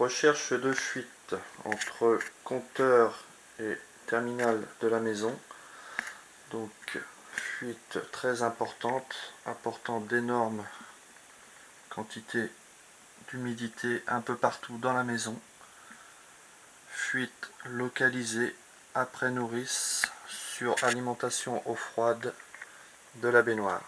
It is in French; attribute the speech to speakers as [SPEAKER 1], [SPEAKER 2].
[SPEAKER 1] recherche de fuite entre compteur et terminal de la maison. Donc fuite très importante, apportant d'énormes quantités d'humidité un peu partout dans la maison. Fuite localisée après nourrice sur alimentation eau froide de la baignoire.